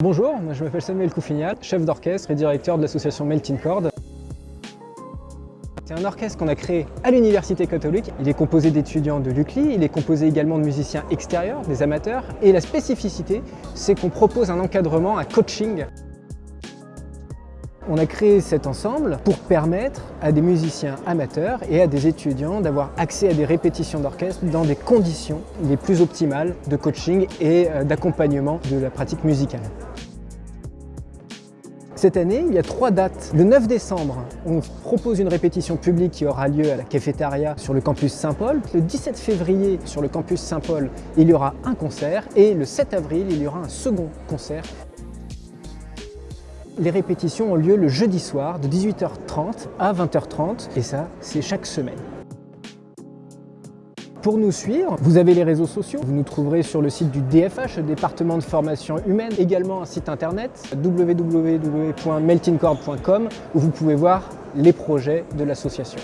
Bonjour, je m'appelle Samuel Coufignal, chef d'orchestre et directeur de l'association Melting Chord. C'est un orchestre qu'on a créé à l'Université catholique. Il est composé d'étudiants de l'UCLI, il est composé également de musiciens extérieurs, des amateurs. Et la spécificité, c'est qu'on propose un encadrement, un coaching. On a créé cet ensemble pour permettre à des musiciens amateurs et à des étudiants d'avoir accès à des répétitions d'orchestre dans des conditions les plus optimales de coaching et euh, d'accompagnement de la pratique musicale. Cette année, il y a trois dates. Le 9 décembre, on propose une répétition publique qui aura lieu à la cafétéria sur le campus Saint-Paul. Le 17 février, sur le campus Saint-Paul, il y aura un concert. Et le 7 avril, il y aura un second concert. Les répétitions ont lieu le jeudi soir de 18h30 à 20h30 et ça, c'est chaque semaine. Pour nous suivre, vous avez les réseaux sociaux. Vous nous trouverez sur le site du DFH, département de formation humaine, également un site internet www.meltingcord.com où vous pouvez voir les projets de l'association.